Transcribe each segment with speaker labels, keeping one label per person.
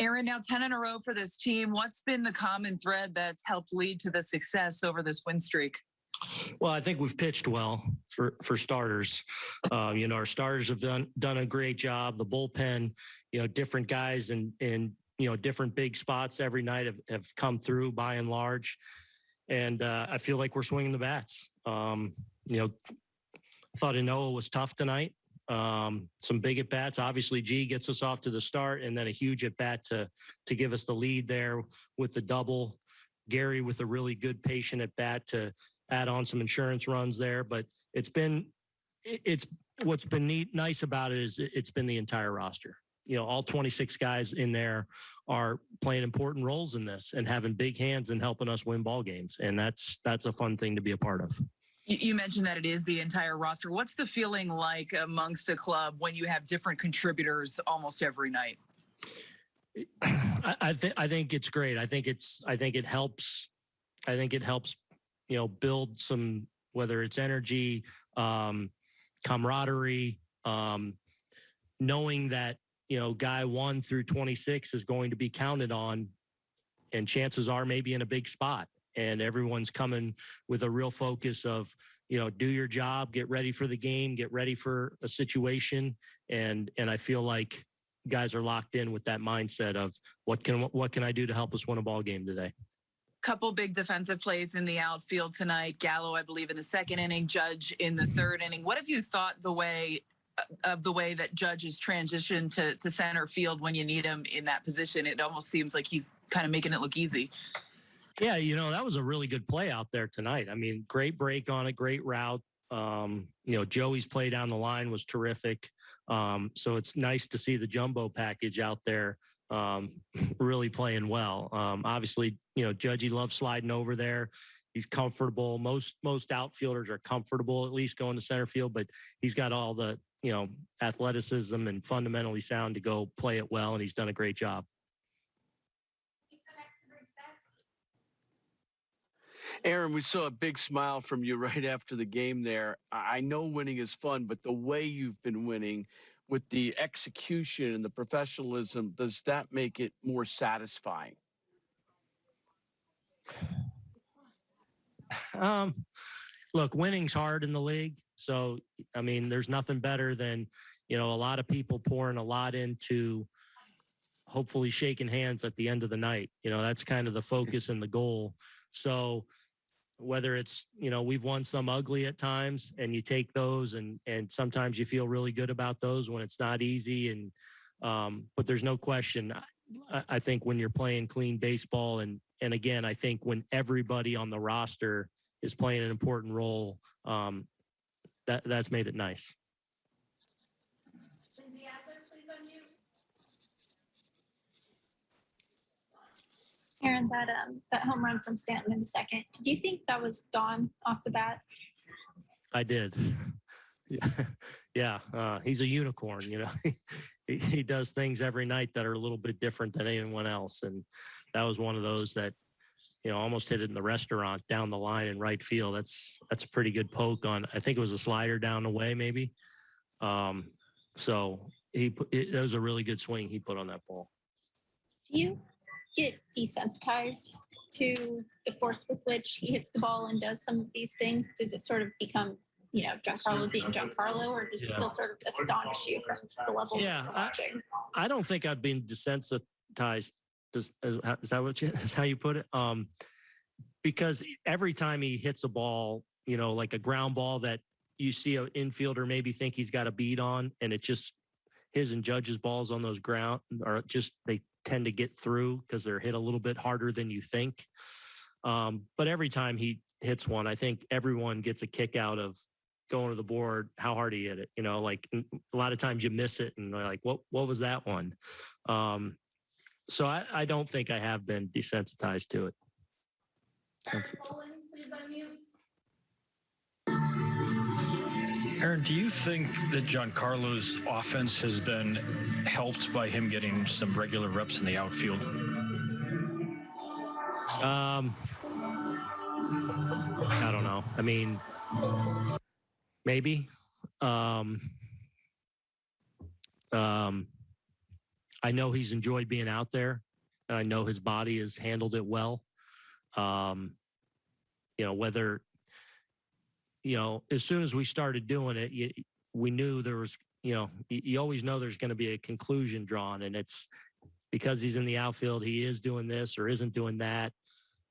Speaker 1: Aaron, now 10 in a row for this team. What's been the common thread that's helped lead to the success over this win streak?
Speaker 2: Well, I think we've pitched well for for starters. Uh, you know, our starters have done done a great job. The bullpen, you know, different guys and and you know different big spots every night have, have come through by and large, and uh, I feel like we're swinging the bats. Um, you know, I thought Noah was tough tonight. Um, some big at bats. Obviously, G gets us off to the start, and then a huge at bat to to give us the lead there with the double. Gary with a really good patient at bat to add on some insurance runs there. But it's been it's what's been neat nice about it is it's been the entire roster. You know, all 26 guys in there are playing important roles in this and having big hands and helping us win ball games. And that's that's a fun thing to be a part of.
Speaker 1: You mentioned that it is the entire roster. What's the feeling like amongst a club when you have different contributors almost every night?
Speaker 2: I, I think I think it's great. I think it's I think it helps. I think it helps you know, build some, whether it's energy, um, camaraderie, um, knowing that, you know, guy one through 26 is going to be counted on and chances are maybe in a big spot and everyone's coming with a real focus of you know do your job get ready for the game get ready for a situation and and i feel like guys are locked in with that mindset of what can what can i do to help us win a ball game today
Speaker 1: couple big defensive plays in the outfield tonight. Gallo, I believe, in the second inning, Judge in the third inning. What have you thought the way uh, of the way that Judge has transitioned to, to center field when you need him in that position? It almost seems like he's kind of making it look easy.
Speaker 2: Yeah, you know, that was a really good play out there tonight. I mean, great break on a great route. Um, you know, Joey's play down the line was terrific. Um, so it's nice to see the jumbo package out there um, really playing well. Um, obviously, you know, Judgy loves sliding over there. He's comfortable. Most most outfielders are comfortable at least going to center field, but he's got all the you know athleticism and fundamentally sound to go play it well, and he's done a great job.
Speaker 3: Aaron, we saw a big smile from you right after the game there. I know winning is fun, but the way you've been winning with the execution and the professionalism, does that make it more satisfying?
Speaker 2: Um, look, winning's hard in the league. So, I mean, there's nothing better than, you know, a lot of people pouring a lot into hopefully shaking hands at the end of the night. You know, that's kind of the focus and the goal. So, whether it's you know we've won some ugly at times and you take those and and sometimes you feel really good about those when it's not easy and um, but there's no question I, I think when you're playing clean baseball and and again I think when everybody on the roster is playing an important role um, that that's made it nice.
Speaker 4: Aaron, that um that home run from Stanton in the second, did you think that was gone off the bat?
Speaker 2: I did. yeah, uh, he's a unicorn. You know, he, he does things every night that are a little bit different than anyone else, and that was one of those that you know almost hit it in the restaurant down the line in right field. That's that's a pretty good poke on. I think it was a slider down the way, maybe. Um, so he put, it, it was a really good swing he put on that ball.
Speaker 4: You get desensitized to the force with which he hits the ball and does some of these things? Does it sort of become, you know, Giancarlo being Giancarlo, or does it still sort of astonish you from the level
Speaker 2: yeah,
Speaker 4: you're?
Speaker 2: I, I don't think I've been desensitized. Does, is that what you, is how you put it? Um, because every time he hits a ball, you know, like a ground ball that you see an infielder maybe think he's got a beat on, and it just his and Judge's balls on those ground are just they tend to get through because they're hit a little bit harder than you think. Um, but every time he hits one, I think everyone gets a kick out of going to the board, how hard he hit it. You know, like a lot of times you miss it and they're like, what, what was that one? Um, so I, I don't think I have been desensitized to it.
Speaker 5: Aaron, do you think that Giancarlo's offense has been helped by him getting some regular reps in the outfield?
Speaker 2: Um, I don't know. I mean, maybe. Um, um, I know he's enjoyed being out there, and I know his body has handled it well. Um, you know, whether you know, as soon as we started doing it, you, we knew there was, you know, you, you always know there's going to be a conclusion drawn, and it's because he's in the outfield, he is doing this or isn't doing that.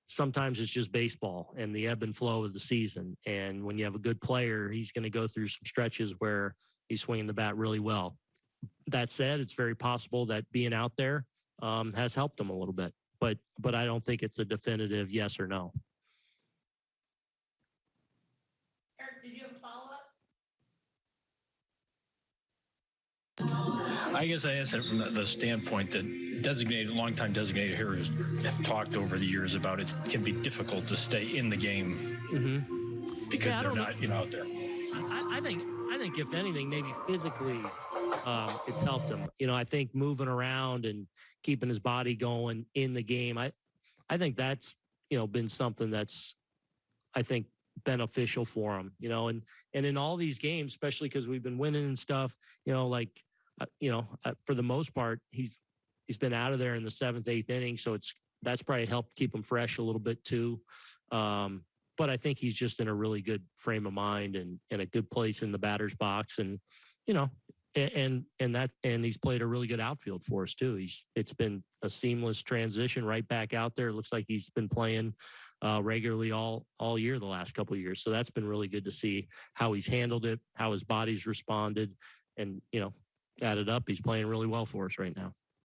Speaker 2: Sometimes it's just baseball and the ebb and flow of the season. And when you have a good player, he's going to go through some stretches where he's swinging the bat really well. That said, it's very possible that being out there um, has helped him a little bit, but but I don't think it's a definitive yes or no.
Speaker 4: Eric, did you have a follow up?
Speaker 5: I guess I asked it from the, the standpoint that designated, longtime designated hitters have talked over the years about it can be difficult to stay in the game
Speaker 2: Mm-hmm.
Speaker 5: because
Speaker 2: Yeah,
Speaker 5: they're
Speaker 2: know.
Speaker 5: you know, out there.
Speaker 2: I, I think I think if anything, maybe physically, um, it's helped him. You know, I think moving around and keeping his body going in the game. I I think that's you know been something that's I think beneficial for him. You know, and and in all these games, especially because we've been winning and stuff. You know, like uh, you know, uh, for the most part, he's he's been out of there in the seventh, eighth inning, so it's that's probably helped keep him fresh a little bit too. Um, but I think he's just in a really good frame of mind and in a good place in the batter's box. And, you know, and, and that, and he's played a really good outfield for us too. He's, it's been a seamless transition right back out there. It looks like he's been playing uh, regularly all, all year, the last couple years. So that's been really good to see how he's handled it, how his body's responded and, you know, added up, he's playing really well for us right now.